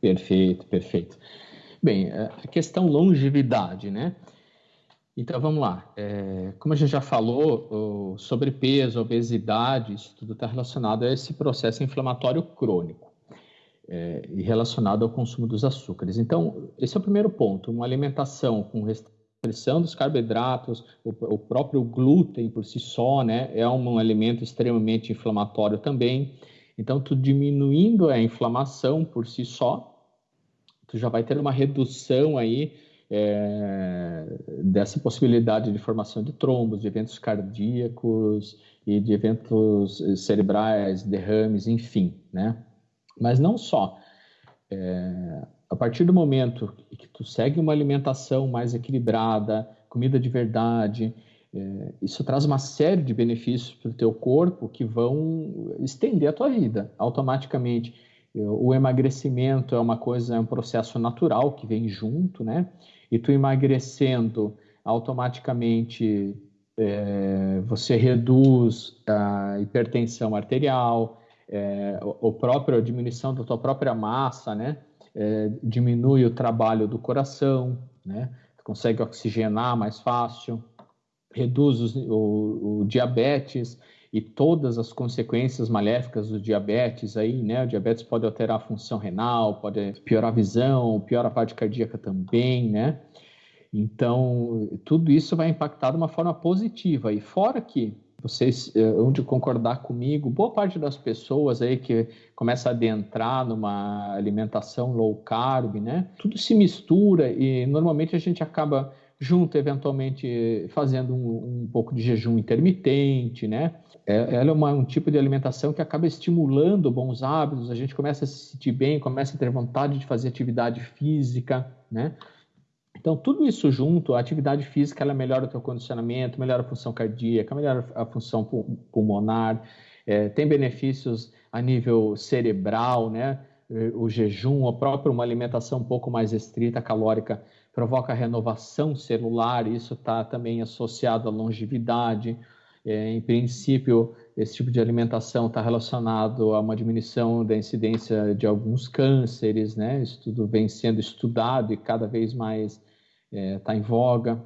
Perfeito, perfeito. Bem, é, a questão longevidade, né? Então vamos lá. É, como a gente já falou, sobrepeso, obesidade, isso tudo está relacionado a esse processo inflamatório crônico é, e relacionado ao consumo dos açúcares. Então, esse é o primeiro ponto. Uma alimentação com restrição dos carboidratos, o, o próprio glúten por si só, né, é um alimento extremamente inflamatório também. Então, tu diminuindo a inflamação por si só, tu já vai ter uma redução aí é, dessa possibilidade de formação de trombos, de eventos cardíacos e de eventos cerebrais, derrames, enfim, né? Mas não só. É, a partir do momento que tu segue uma alimentação mais equilibrada, comida de verdade, é, isso traz uma série de benefícios para o teu corpo que vão estender a tua vida automaticamente o emagrecimento é uma coisa, é um processo natural que vem junto, né? E tu emagrecendo, automaticamente é, você reduz a hipertensão arterial, é, o próprio a diminuição da tua própria massa, né? É, diminui o trabalho do coração, né? Consegue oxigenar mais fácil, reduz o, o diabetes, e todas as consequências maléficas do diabetes aí, né? O diabetes pode alterar a função renal, pode piorar a visão, piorar a parte cardíaca também, né? Então, tudo isso vai impactar de uma forma positiva. E fora que vocês onde concordar comigo, boa parte das pessoas aí que começa a adentrar numa alimentação low carb, né? Tudo se mistura e normalmente a gente acaba junto, eventualmente fazendo um, um pouco de jejum intermitente, né? É, ela é uma, um tipo de alimentação que acaba estimulando bons hábitos, a gente começa a se sentir bem, começa a ter vontade de fazer atividade física, né? Então, tudo isso junto, a atividade física, ela melhora o teu condicionamento, melhora a função cardíaca, melhora a função pulmonar, é, tem benefícios a nível cerebral, né? O jejum, a própria uma alimentação um pouco mais restrita, calórica, provoca renovação celular, isso está também associado à longevidade. É, em princípio, esse tipo de alimentação está relacionado a uma diminuição da incidência de alguns cânceres, né? Isso tudo vem sendo estudado e cada vez mais está é, em voga.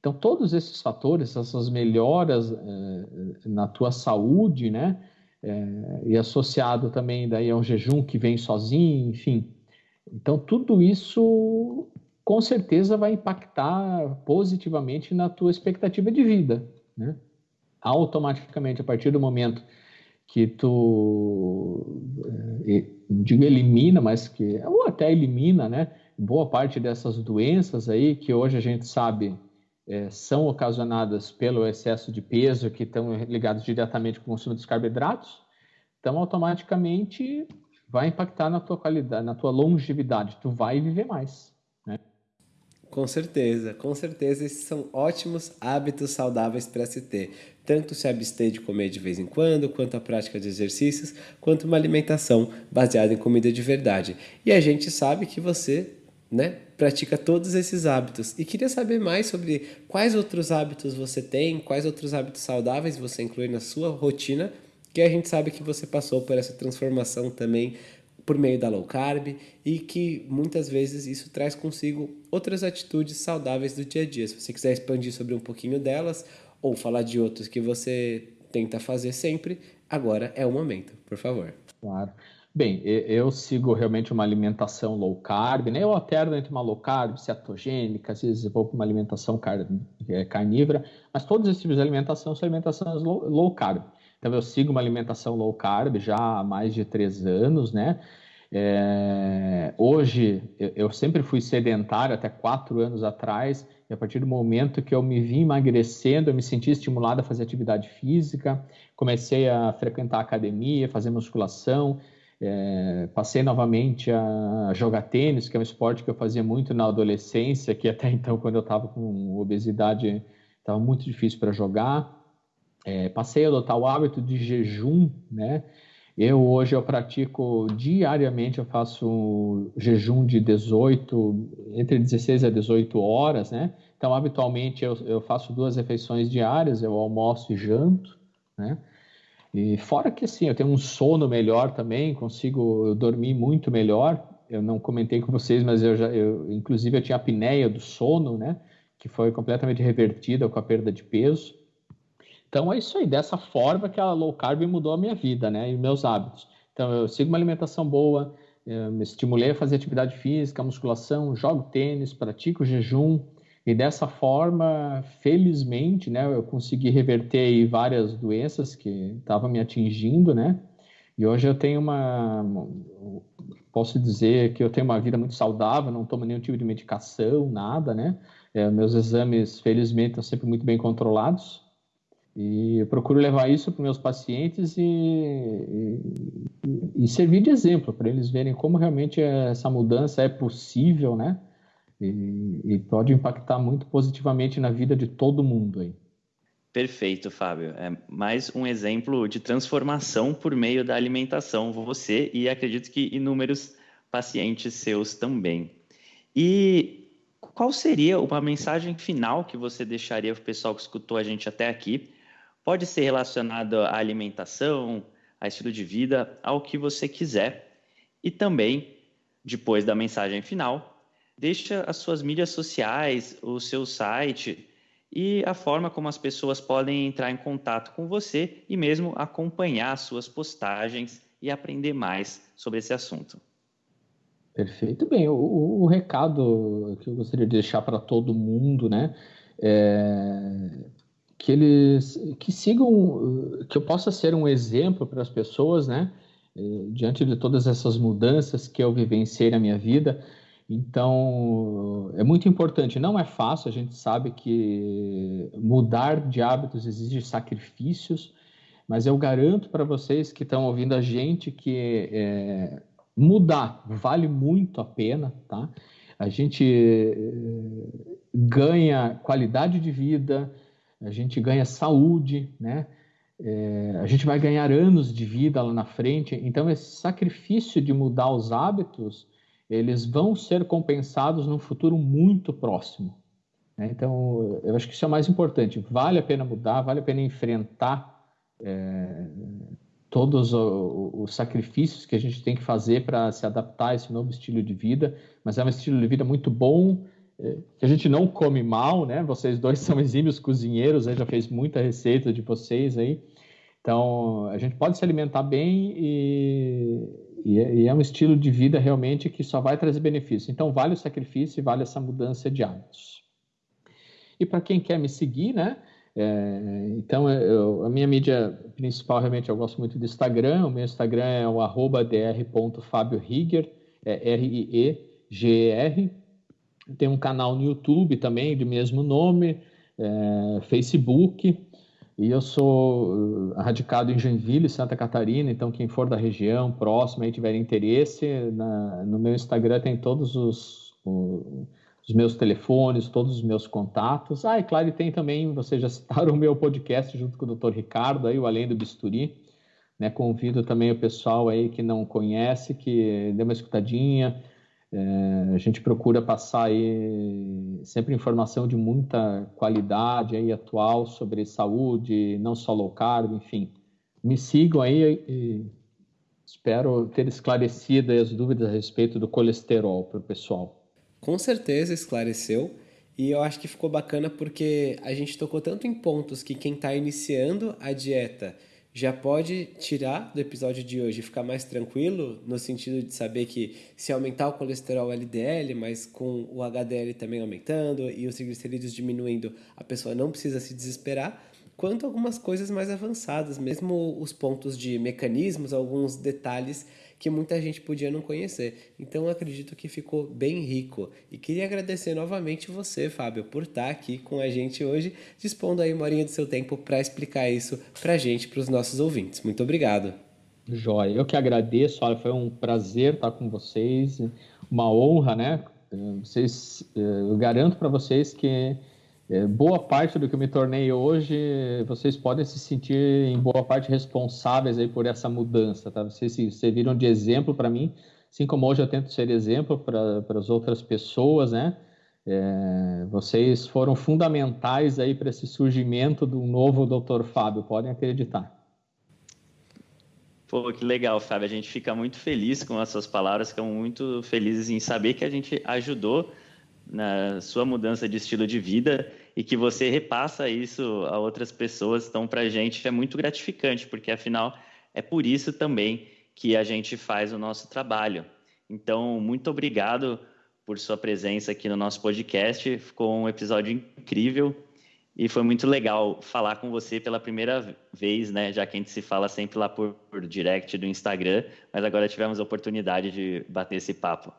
Então, todos esses fatores, essas melhoras é, na tua saúde, né? É, e associado também daí ao jejum que vem sozinho, enfim. Então, tudo isso com certeza vai impactar positivamente na tua expectativa de vida, né? Automaticamente, a partir do momento que tu, não digo elimina, mas que, ou até elimina, né? Boa parte dessas doenças aí que hoje a gente sabe é, são ocasionadas pelo excesso de peso que estão ligados diretamente com o consumo dos carboidratos, então automaticamente vai impactar na tua qualidade, na tua longevidade. Tu vai viver mais. Né? Com certeza, com certeza esses são ótimos hábitos saudáveis para se ter. Tanto se abster de comer de vez em quando, quanto a prática de exercícios, quanto uma alimentação baseada em comida de verdade. E a gente sabe que você né, pratica todos esses hábitos. E queria saber mais sobre quais outros hábitos você tem, quais outros hábitos saudáveis você inclui na sua rotina, que a gente sabe que você passou por essa transformação também por meio da low carb e que muitas vezes isso traz consigo outras atitudes saudáveis do dia a dia. Se você quiser expandir sobre um pouquinho delas ou falar de outros que você tenta fazer sempre, agora é o momento, por favor. Claro. Bem, eu sigo realmente uma alimentação low carb, né? Eu alterno entre uma low carb, cetogênica, às vezes vou para uma alimentação é, carnívora, mas todos esses tipos de alimentação são alimentações low carb. Então eu sigo uma alimentação low carb já há mais de três anos, né? É, hoje eu sempre fui sedentário até quatro anos atrás e a partir do momento que eu me vi emagrecendo, eu me senti estimulado a fazer atividade física, comecei a frequentar academia, fazer musculação, é, passei novamente a jogar tênis, que é um esporte que eu fazia muito na adolescência, que até então, quando eu estava com obesidade, estava muito difícil para jogar. É, passei a adotar o hábito de jejum, né? Eu hoje eu pratico diariamente, eu faço jejum de 18, entre 16 a 18 horas, né? Então, habitualmente eu, eu faço duas refeições diárias, eu almoço e janto, né? E fora que assim, eu tenho um sono melhor também, consigo dormir muito melhor. Eu não comentei com vocês, mas eu já, eu, inclusive, eu tinha apneia do sono, né? Que foi completamente revertida com a perda de peso. Então é isso aí, dessa forma que a low carb mudou a minha vida, né? E meus hábitos. Então eu sigo uma alimentação boa, me estimulei a fazer atividade física, musculação, jogo tênis, pratico jejum, e dessa forma, felizmente, né, eu consegui reverter várias doenças que estavam me atingindo, né? E hoje eu tenho uma, posso dizer que eu tenho uma vida muito saudável, não tomo nenhum tipo de medicação, nada, né? É, meus exames, felizmente, estão sempre muito bem controlados. E eu procuro levar isso para meus pacientes e, e, e servir de exemplo para eles verem como realmente essa mudança é possível, né? E, e pode impactar muito positivamente na vida de todo mundo aí. Perfeito, Fábio. É mais um exemplo de transformação por meio da alimentação, você e acredito que inúmeros pacientes seus também. E qual seria uma mensagem final que você deixaria para o pessoal que escutou a gente até aqui? Pode ser relacionado à alimentação, a estilo de vida, ao que você quiser. E também, depois da mensagem final, deixa as suas mídias sociais, o seu site e a forma como as pessoas podem entrar em contato com você e mesmo acompanhar suas postagens e aprender mais sobre esse assunto. Perfeito. Bem, o, o recado que eu gostaria de deixar para todo mundo, né, é que eles que sigam, que eu possa ser um exemplo para as pessoas, né, é, diante de todas essas mudanças que eu vivenciei na minha vida, então, é muito importante. Não é fácil, a gente sabe que mudar de hábitos exige sacrifícios, mas eu garanto para vocês que estão ouvindo a gente que é, mudar vale muito a pena, tá? A gente é, ganha qualidade de vida, a gente ganha saúde, né? É, a gente vai ganhar anos de vida lá na frente. Então, esse sacrifício de mudar os hábitos eles vão ser compensados num futuro muito próximo. Né? Então, eu acho que isso é o mais importante. Vale a pena mudar, vale a pena enfrentar é, todos os, os sacrifícios que a gente tem que fazer para se adaptar a esse novo estilo de vida, mas é um estilo de vida muito bom, é, que a gente não come mal, né? Vocês dois são exímios cozinheiros, já fez muita receita de vocês aí. Então, a gente pode se alimentar bem e, e é, e é um estilo de vida realmente que só vai trazer benefício. Então, vale o sacrifício e vale essa mudança de hábitos. E para quem quer me seguir, né? É, então, eu, a minha mídia principal, realmente, eu gosto muito do Instagram. O meu Instagram é o arroba dr.fabiorigger, é R-I-E-G-E-R. Tem um canal no YouTube também, de mesmo nome, é, Facebook. E eu sou uh, radicado em Joinville, Santa Catarina, então quem for da região, próximo, e tiver interesse, na, no meu Instagram tem todos os, os meus telefones, todos os meus contatos. Ah, e claro, tem também, vocês já citaram o meu podcast junto com o Dr. Ricardo, aí, o Além do Bisturi. Né? Convido também o pessoal aí que não conhece, que dê uma escutadinha. É, a gente procura passar aí sempre informação de muita qualidade aí atual sobre saúde, não só low carb, enfim. Me sigam aí e espero ter esclarecido as dúvidas a respeito do colesterol para o pessoal com certeza esclareceu. E eu acho que ficou bacana porque a gente tocou tanto em pontos que quem está iniciando a dieta já pode tirar do episódio de hoje e ficar mais tranquilo, no sentido de saber que se aumentar o colesterol LDL, mas com o HDL também aumentando e os triglicerídeos diminuindo, a pessoa não precisa se desesperar. Quanto algumas coisas mais avançadas, mesmo os pontos de mecanismos, alguns detalhes que muita gente podia não conhecer. Então acredito que ficou bem rico. E queria agradecer novamente você, Fábio, por estar aqui com a gente hoje, dispondo aí uma horinha do seu tempo para explicar isso para a gente, para os nossos ouvintes. Muito obrigado. Jóia, eu que agradeço, olha, foi um prazer estar com vocês, uma honra, né? Vocês, eu garanto para vocês que boa parte do que eu me tornei hoje, vocês podem se sentir em boa parte responsáveis aí por essa mudança, tá? Vocês se serviram de exemplo para mim, assim como hoje eu tento ser exemplo para as outras pessoas, né? É, vocês foram fundamentais aí para esse surgimento do novo Dr. Fábio, podem acreditar. Pô, que legal, Fábio. A gente fica muito feliz com as suas palavras, ficamos muito felizes em saber que a gente ajudou na sua mudança de estilo de vida e que você repassa isso a outras pessoas. Então, para a gente é muito gratificante, porque afinal é por isso também que a gente faz o nosso trabalho. Então, muito obrigado por sua presença aqui no nosso podcast. Ficou um episódio incrível e foi muito legal falar com você pela primeira vez, né? Já que a gente se fala sempre lá por, por direct do Instagram, mas agora tivemos a oportunidade de bater esse papo.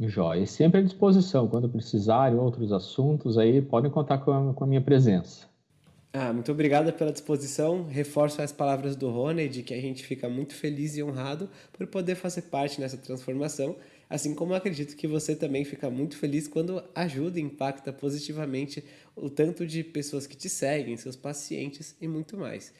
Jóia. E sempre à disposição, quando precisarem outros assuntos, aí podem contar com a, com a minha presença. Ah, muito obrigado pela disposição. Reforço as palavras do Rony de que a gente fica muito feliz e honrado por poder fazer parte nessa transformação, assim como acredito que você também fica muito feliz quando ajuda e impacta positivamente o tanto de pessoas que te seguem, seus pacientes e muito mais.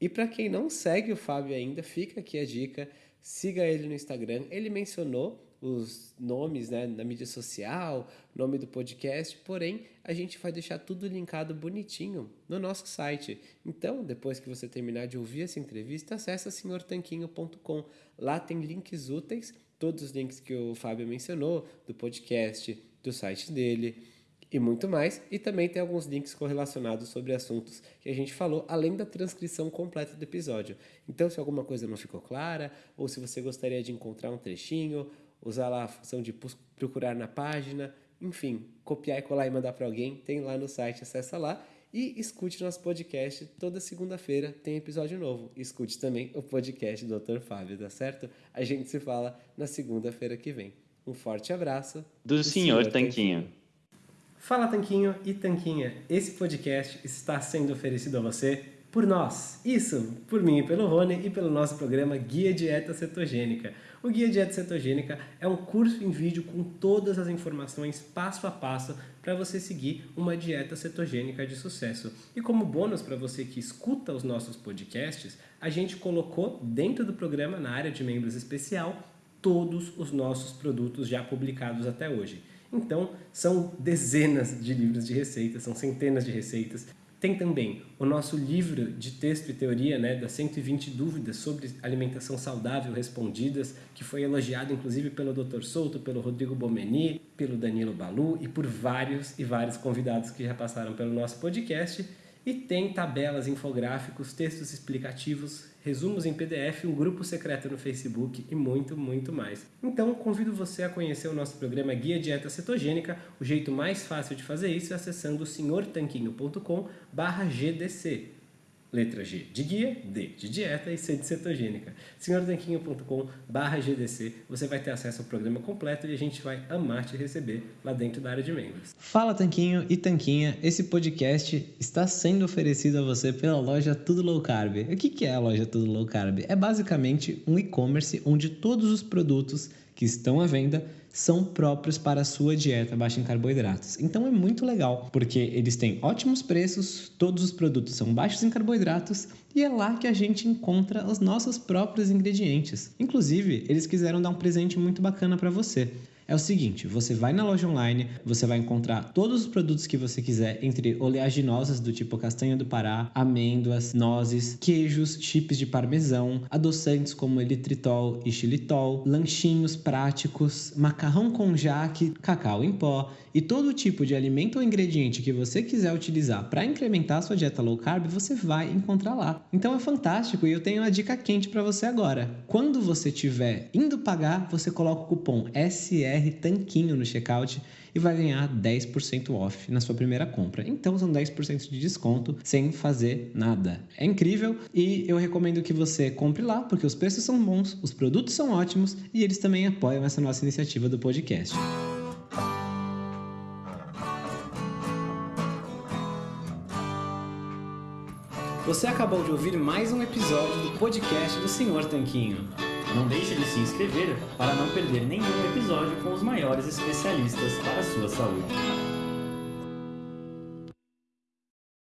E para quem não segue o Fábio ainda, fica aqui a dica, siga ele no Instagram. Ele mencionou os nomes né, na mídia social, nome do podcast, porém a gente vai deixar tudo linkado bonitinho no nosso site. Então, depois que você terminar de ouvir essa entrevista, acessa senhortanquinho.com. Lá tem links úteis, todos os links que o Fábio mencionou, do podcast, do site dele e muito mais. E também tem alguns links correlacionados sobre assuntos que a gente falou, além da transcrição completa do episódio. Então, se alguma coisa não ficou clara, ou se você gostaria de encontrar um trechinho, usar lá a função de procurar na página, enfim, copiar e colar e mandar para alguém, tem lá no site, acessa lá e escute nosso podcast. Toda segunda-feira tem episódio novo. Escute também o podcast do Dr. Fábio, tá certo? A gente se fala na segunda-feira que vem. Um forte abraço. Do, do senhor, senhor Tanquinho. Tanquinho. Fala Tanquinho e Tanquinha. Esse podcast está sendo oferecido a você por nós. Isso, por mim pelo Rony e pelo nosso programa Guia Dieta Cetogênica. O Guia Dieta Cetogênica é um curso em vídeo com todas as informações passo a passo para você seguir uma dieta cetogênica de sucesso. E como bônus para você que escuta os nossos podcasts, a gente colocou dentro do programa, na área de membros especial, todos os nossos produtos já publicados até hoje. Então, são dezenas de livros de receitas, são centenas de receitas tem também o nosso livro de texto e teoria, né, das 120 dúvidas sobre alimentação saudável respondidas, que foi elogiado inclusive pelo Dr. Souto, pelo Rodrigo Bomeni, pelo Danilo Balu e por vários e vários convidados que já passaram pelo nosso podcast. E tem tabelas, infográficos, textos explicativos, resumos em PDF, um grupo secreto no Facebook e muito, muito mais. Então, convido você a conhecer o nosso programa Guia Dieta Cetogênica. O jeito mais fácil de fazer isso é acessando senhortanquinho.com/gdc. Letra G de guia, D de dieta e C de cetogênica. senhortanquinho.com GDC, você vai ter acesso ao programa completo e a gente vai amar te receber lá dentro da área de membros. Fala Tanquinho e Tanquinha, esse podcast está sendo oferecido a você pela loja Tudo Low Carb. O que é a loja Tudo Low Carb? É basicamente um e-commerce onde todos os produtos que estão à venda são próprios para a sua dieta baixa em carboidratos. Então é muito legal, porque eles têm ótimos preços, todos os produtos são baixos em carboidratos e é lá que a gente encontra os nossos próprios ingredientes. Inclusive, eles quiseram dar um presente muito bacana para você é o seguinte: você vai na loja online, você vai encontrar todos os produtos que você quiser, entre oleaginosas do tipo castanha do Pará, amêndoas, nozes, queijos, chips de parmesão, adoçantes como elitritol e xilitol, lanchinhos práticos, macarrão com jaque, cacau em pó e todo tipo de alimento ou ingrediente que você quiser utilizar para incrementar a sua dieta low carb, você vai encontrar lá. Então é fantástico e eu tenho uma dica quente para você agora. Quando você estiver indo pagar, você coloca o cupom SR Tanquinho no checkout e vai ganhar 10% off na sua primeira compra. Então são 10% de desconto sem fazer nada. É incrível e eu recomendo que você compre lá porque os preços são bons, os produtos são ótimos e eles também apoiam essa nossa iniciativa do podcast. Você acabou de ouvir mais um episódio do podcast do Senhor Tanquinho. Não deixe de se inscrever para não perder nenhum episódio com os maiores especialistas para a sua saúde.